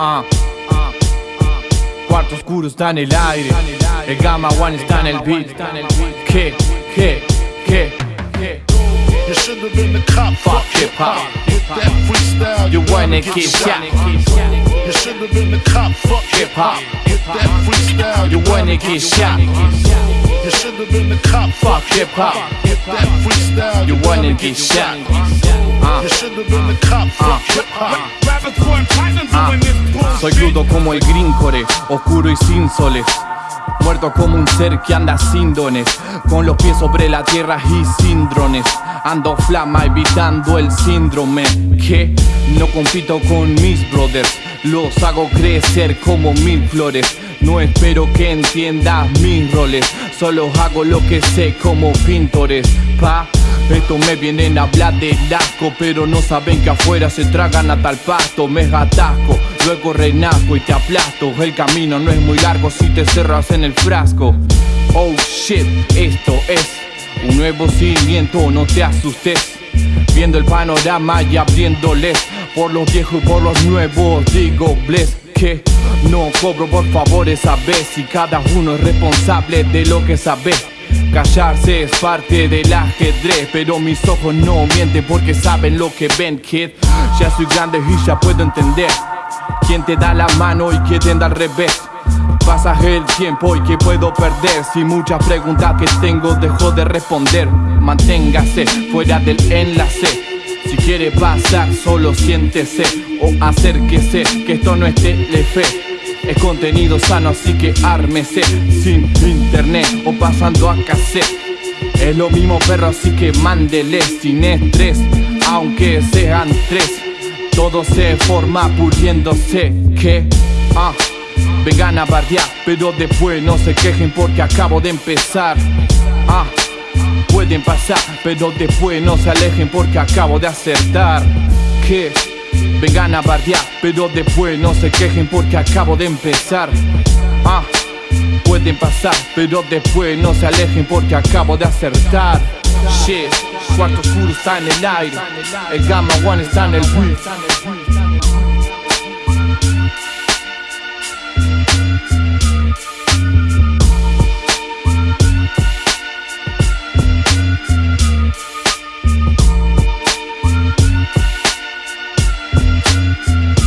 Ah, ah, Cuarto oscuro está en el aire. El Gamma One está en el beat. ¿Qué? ¿Qué? ¿Qué? You should have been the cop. Fuck hip hop. With that freestyle, You wanna get shot. You should have been the cop. Fuck Hip hop. With that freestyle, You wanna get shot. You should have been the cop. Fuck hip hop. With that freestyle, You wanna get shot. You should have been the cop. Fuck hip. Soy crudo como el grincore, oscuro y sin soles. Muerto como un ser que anda sin dones, con los pies sobre la tierra y sin drones. Ando flama evitando el síndrome que no compito con mis brothers, los hago crecer como mil flores. No espero que entiendas mis roles, solo hago lo que sé como pintores. Pa, esto me vienen a hablar de asco, pero no saben que afuera se tragan a tal pasto. Me atasco, luego renazco y te aplasto. El camino no es muy largo si te cerras en el frasco. Oh shit, esto es un nuevo cimiento, no te asustes. Viendo el panorama y abriéndoles por los viejos y por los nuevos. Digo, bless que no cobro por favores, sabes. Y cada uno es responsable de lo que sabe. Callarse es parte del ajedrez, pero mis ojos no mienten porque saben lo que ven, kid. Ya soy grande y ya puedo entender quién te da la mano y quién te da al revés. Pasa el tiempo y que puedo perder Si muchas preguntas que tengo dejo de responder Manténgase fuera del enlace Si quiere pasar solo siéntese O acérquese que esto no es telefe. Es contenido sano así que ármese. Sin internet o pasando a cassette. Es lo mismo perro así que mándele sin estrés Aunque sean tres. Todo se forma puliéndose que ah, vengan a bardear, pero después no se quejen porque acabo de empezar. Ah, pueden pasar, pero después no se alejen porque acabo de acertar. Que vengan a bardear, pero después no se quejen porque acabo de empezar. Ah, pueden pasar, pero después no se alejen porque acabo de acertar. Shit, cuarto oscuro está en el aire, el gamma one está en el beat. Thank you.